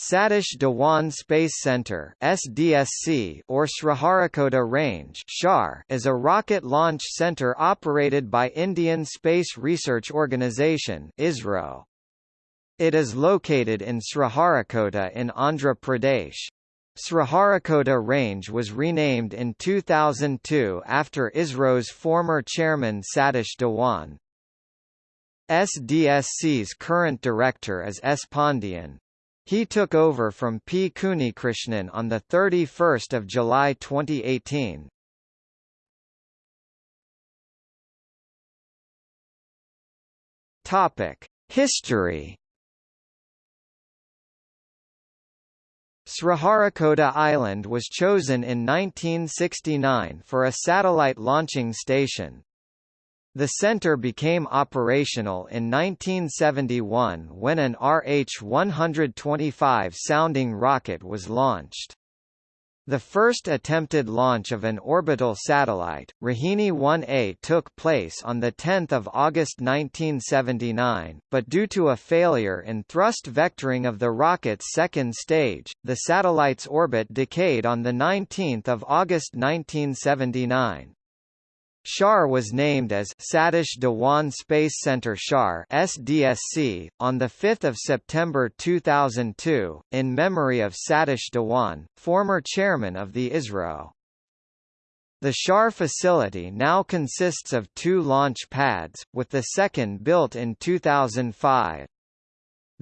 Satish Dhawan Space Center (SDSC) or Sriharikota Range (SHAR) is a rocket launch center operated by Indian Space Research Organisation (ISRO). It is located in Sriharikota in Andhra Pradesh. Sriharikota Range was renamed in 2002 after ISRO's former chairman Satish Dhawan. SDSC's current director is S. Pandian. He took over from P. Kunhikrishnan on 31 July 2018. History Sriharikota Island was chosen in 1969 for a satellite launching station. The center became operational in 1971 when an RH-125 sounding rocket was launched. The first attempted launch of an orbital satellite, Rohini 1A took place on 10 August 1979, but due to a failure in thrust vectoring of the rocket's second stage, the satellite's orbit decayed on 19 August 1979. SHAR was named as Satish Dhawan Space Center SHAR SDSC, on 5 September 2002, in memory of Satish Dhawan, former chairman of the ISRO. The SHAR facility now consists of two launch pads, with the second built in 2005.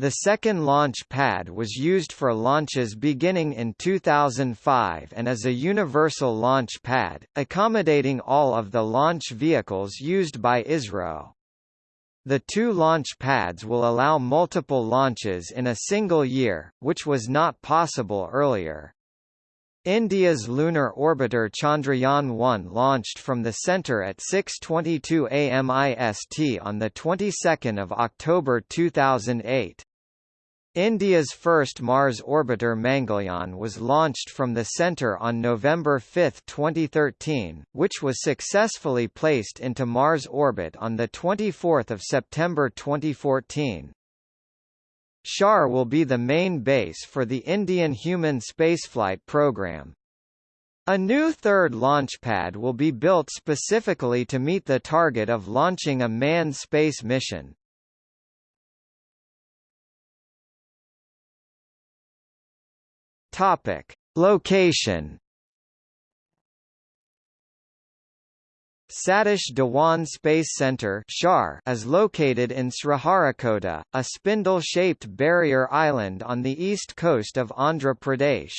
The second launch pad was used for launches beginning in 2005 and is a universal launch pad, accommodating all of the launch vehicles used by ISRO. The two launch pads will allow multiple launches in a single year, which was not possible earlier. India's lunar orbiter Chandrayaan-1 launched from the center at 6:22 am IST on the 22nd of October 2008. India's first Mars orbiter Mangalyaan was launched from the center on November 5, 2013, which was successfully placed into Mars orbit on 24 September 2014. SHAR will be the main base for the Indian human spaceflight program. A new third launch pad will be built specifically to meet the target of launching a manned space mission. Topic: Location. Satish Dhawan Space Center is located in Sriharikota, a spindle-shaped barrier island on the east coast of Andhra Pradesh.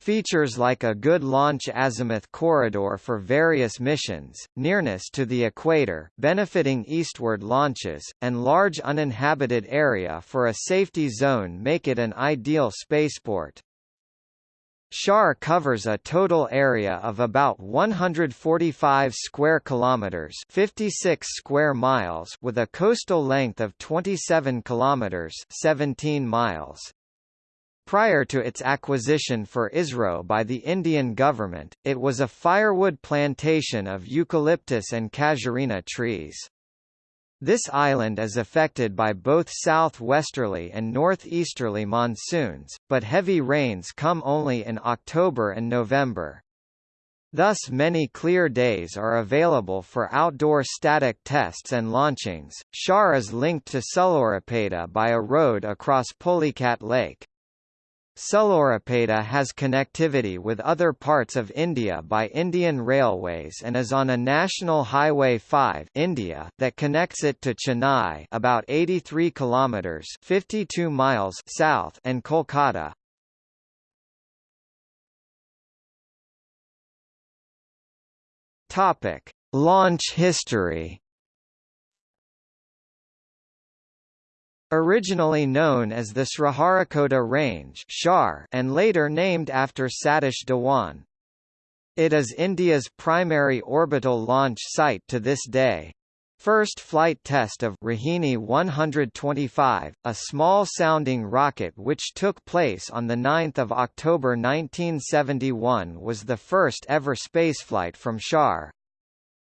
Features like a good launch azimuth corridor for various missions, nearness to the equator benefiting eastward launches, and large uninhabited area for a safety zone make it an ideal spaceport. SHAR covers a total area of about 145 square kilometers, 56 square miles, with a coastal length of 27 kilometers, 17 miles. Prior to its acquisition for ISRO by the Indian government, it was a firewood plantation of eucalyptus and casuarina trees. This island is affected by both southwesterly and northeasterly monsoons, but heavy rains come only in October and November. Thus many clear days are available for outdoor static tests and launchings. SHAR is linked to Sullurpeta by a road across Pulicat Lake. Sullurpeta has connectivity with other parts of India by Indian Railways and is on a National Highway 5 India that connects it to Chennai about 83 kilometers 52 miles south and Kolkata. Topic: Launch history Originally known as the Sriharikota Range and later named after Satish Dhawan. It is India's primary orbital launch site to this day. First flight test of Rohini 125, a small-sounding rocket which took place on 9 October 1971 was the first ever spaceflight from SHAR.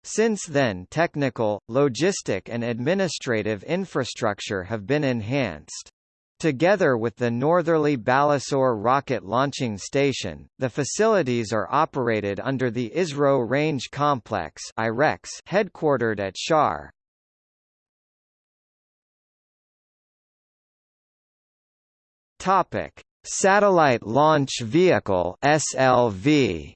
Since then technical, logistic and administrative infrastructure have been enhanced. Together with the northerly Balasore rocket launching station, the facilities are operated under the ISRO Range Complex headquartered at Shar. Satellite Launch Vehicle (SLV).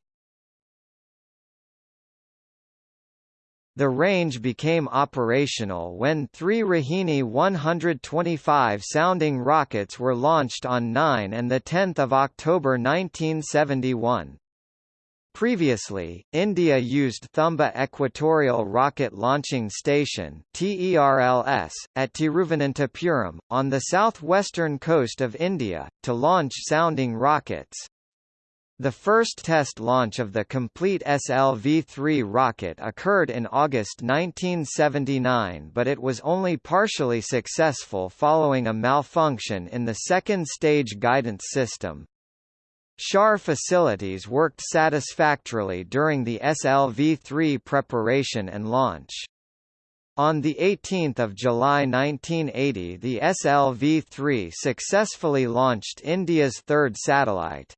The range became operational when three Rohini 125 sounding rockets were launched on 9 and 10 October 1971. Previously, India used Thumba Equatorial Rocket Launching Station (TERLS) at Tiruvananthapuram, on the southwestern coast of India, to launch sounding rockets. The first test launch of the complete SLV-3 rocket occurred in August 1979 but it was only partially successful following a malfunction in the second stage guidance system. SHAR facilities worked satisfactorily during the SLV-3 preparation and launch. On 18 July 1980 the SLV-3 successfully launched India's third satellite.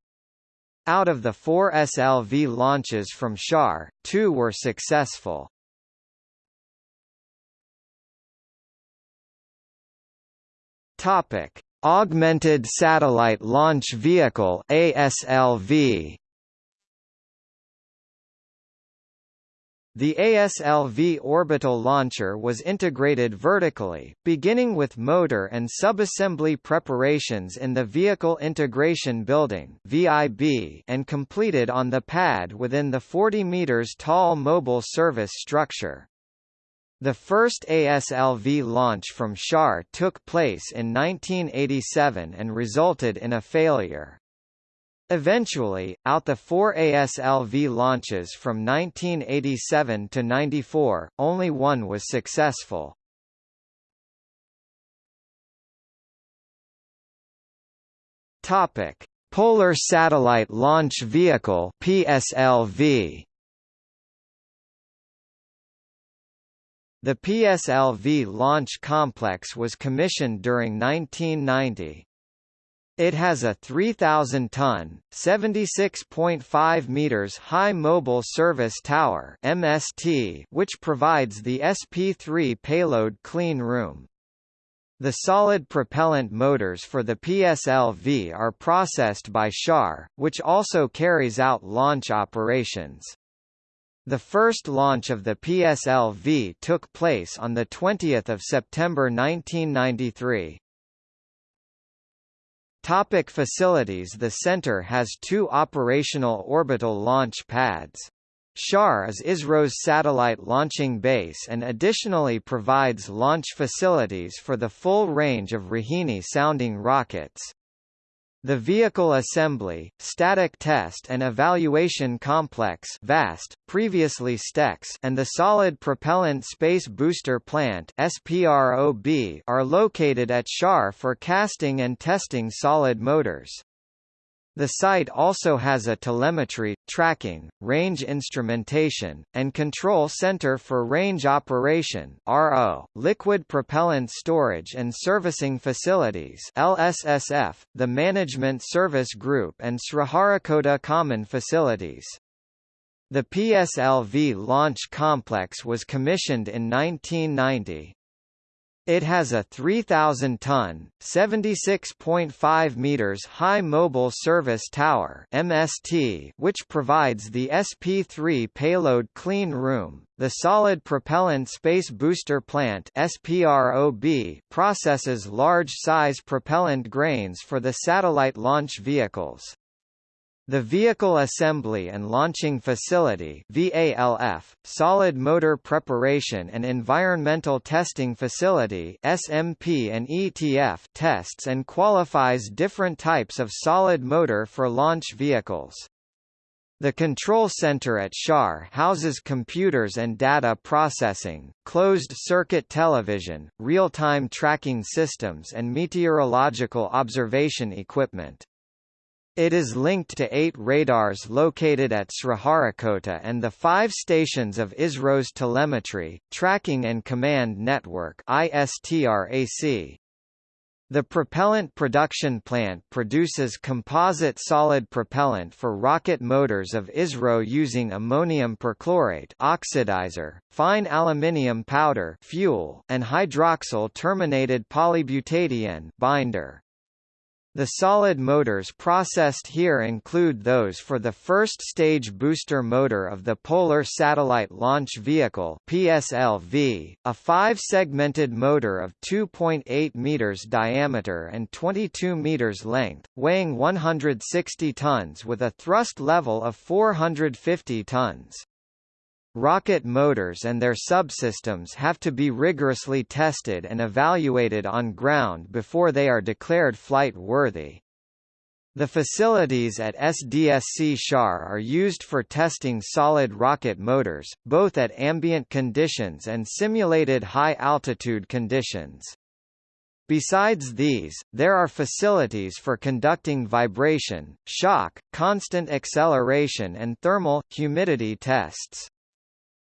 Out of the four SLV launches from SHAR, two were successful. Topic: Augmented Satellite Launch Vehicle ASLV The ASLV orbital launcher was integrated vertically, beginning with motor and subassembly preparations in the Vehicle Integration Building (VIB) and completed on the pad within the 40 meters tall mobile service structure. The first ASLV launch from SHAR took place in 1987 and resulted in a failure. Eventually, out the four ASLV launches from 1987 to 94, only one was successful. Topic: Polar Satellite Launch Vehicle (PSLV). The PSLV launch complex was commissioned during 1990. It has a 3,000-ton, 76.5 meters high mobile service tower (MST), which provides the SP3 payload clean room. The solid propellant motors for the PSLV are processed by SHAR, which also carries out launch operations. The first launch of the PSLV took place on 20 September 1993. Topic facilities The center has two operational orbital launch pads. SHAR is ISRO's satellite launching base and additionally provides launch facilities for the full range of Rohini-sounding rockets. The Vehicle Assembly, Static Test and Evaluation Complex VAST, previously STEX and the Solid Propellant Space Booster Plant SPROB are located at SHAR for casting and testing solid motors. The site also has a telemetry, tracking, range instrumentation, and control center for range operation RO, liquid propellant storage and servicing facilities LSSF, the Management Service Group and Sriharikota Common Facilities. The PSLV launch complex was commissioned in 1990. It has a 3,000-ton, 76.5 meters high mobile service tower (MST), which provides the SP3 payload clean room. The solid propellant space booster plant (SPROB) processes large-size propellant grains for the satellite launch vehicles. The Vehicle Assembly and Launching Facility VALF, Solid Motor Preparation and Environmental Testing Facility SMP and ETF tests and qualifies different types of solid motor for launch vehicles. The control center at SHAR houses computers and data processing, closed-circuit television, real-time tracking systems and meteorological observation equipment. It is linked to eight radars located at Sriharikota and the five stations of ISRO's Telemetry, Tracking and Command Network ISTRAC. The propellant production plant produces composite solid propellant for rocket motors of ISRO using ammonium perchlorate oxidizer, fine aluminium powder fuel, and hydroxyl terminated polybutadiene binder. The solid motors processed here include those for the first stage booster motor of the Polar Satellite Launch Vehicle PSLV, a five-segmented motor of 2.8 meters diameter and 22 meters length, weighing 160 tons with a thrust level of 450 tons. Rocket motors and their subsystems have to be rigorously tested and evaluated on ground before they are declared flight-worthy. The facilities at SDSC Shar are used for testing solid rocket motors, both at ambient conditions and simulated high-altitude conditions. Besides these, there are facilities for conducting vibration, shock, constant acceleration and thermal, humidity tests.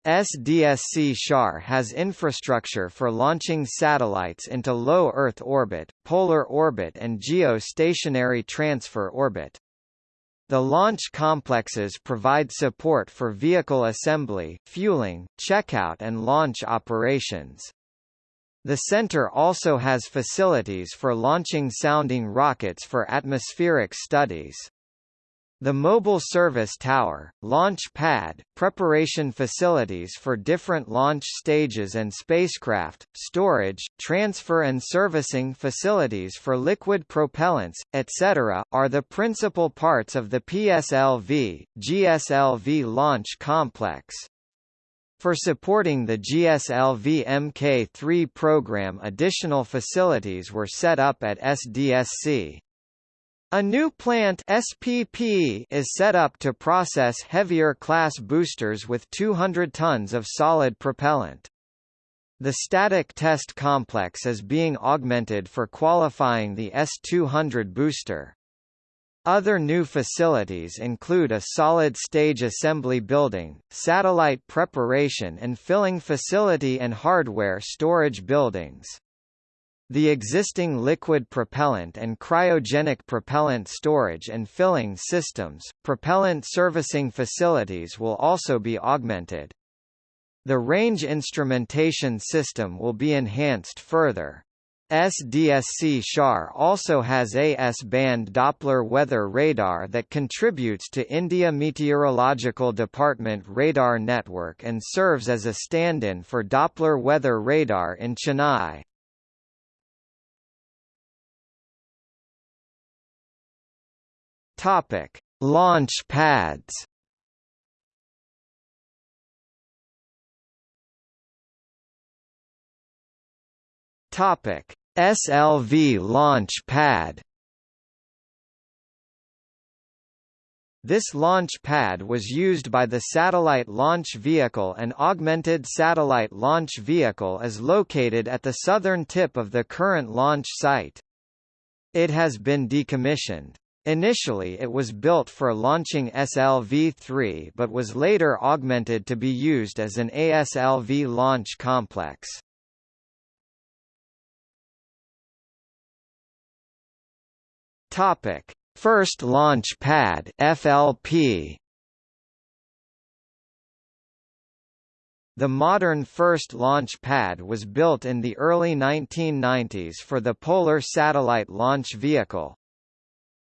SDSC SHAR has infrastructure for launching satellites into low Earth orbit, polar orbit and geostationary transfer orbit. The launch complexes provide support for vehicle assembly, fueling, checkout and launch operations. The center also has facilities for launching sounding rockets for atmospheric studies. The mobile service tower, launch pad, preparation facilities for different launch stages and spacecraft, storage, transfer and servicing facilities for liquid propellants, etc., are the principal parts of the PSLV, GSLV launch complex. For supporting the GSLV Mk3 program additional facilities were set up at SDSC. A new plant SPP is set up to process heavier class boosters with 200 tons of solid propellant. The static test complex is being augmented for qualifying the S200 booster. Other new facilities include a solid stage assembly building, satellite preparation and filling facility and hardware storage buildings. The existing liquid propellant and cryogenic propellant storage and filling systems, propellant servicing facilities will also be augmented. The range instrumentation system will be enhanced further. SDSC SHAR also has a S-band Doppler weather radar that contributes to India Meteorological Department radar network and serves as a stand-in for Doppler weather radar in Chennai. Topic: Launch pads. Topic: SLV launch pad. This launch pad was used by the Satellite Launch Vehicle and Augmented Satellite Launch Vehicle is located at the southern tip of the current launch site. It has been decommissioned. Initially it was built for launching SLV-3 but was later augmented to be used as an ASLV launch complex. Topic: First Launch Pad (FLP). The modern first launch pad was built in the early 1990s for the Polar Satellite Launch Vehicle,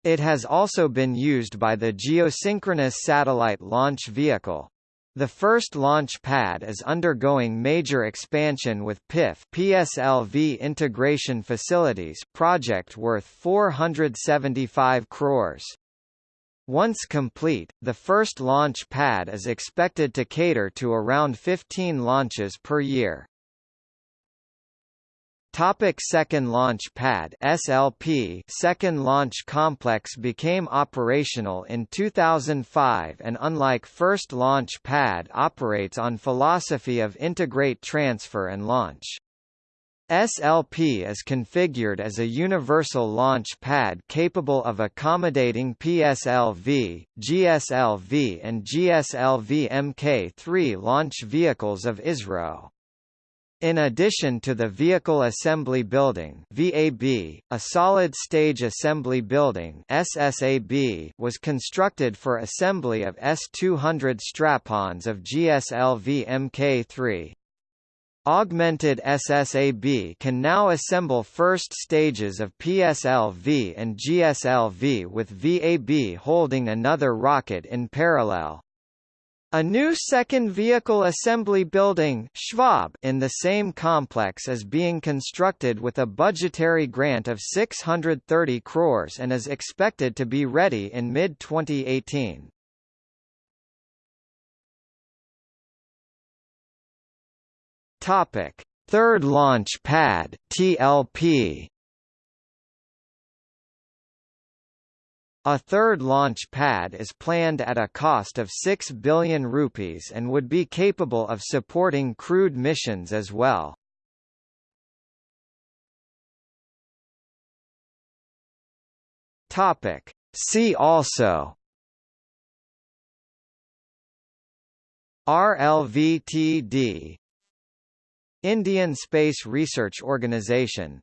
it has also been used by the Geosynchronous Satellite Launch Vehicle. The first launch pad is undergoing major expansion with PIF PSLV integration facilities project worth 475 crores. Once complete, the first launch pad is expected to cater to around 15 launches per year. Topic second launch pad SLP Second Launch Complex became operational in 2005 and unlike first launch pad operates on philosophy of integrate transfer and launch. SLP is configured as a universal launch pad capable of accommodating PSLV, GSLV and GSLV Mk3 launch vehicles of ISRO. In addition to the Vehicle Assembly Building VAB, a Solid Stage Assembly Building SSAB was constructed for assembly of S-200 strap-ons of GSLV Mk3. Augmented SSAB can now assemble first stages of PSLV and GSLV with VAB holding another rocket in parallel. A new second vehicle assembly building SVAB in the same complex is being constructed with a budgetary grant of 630 crores and is expected to be ready in mid-2018. Topic: Third Launch Pad (TLP). A third launch pad is planned at a cost of 6 billion rupees and would be capable of supporting crewed missions as well. Topic. See also RLVTD Indian Space Research Organisation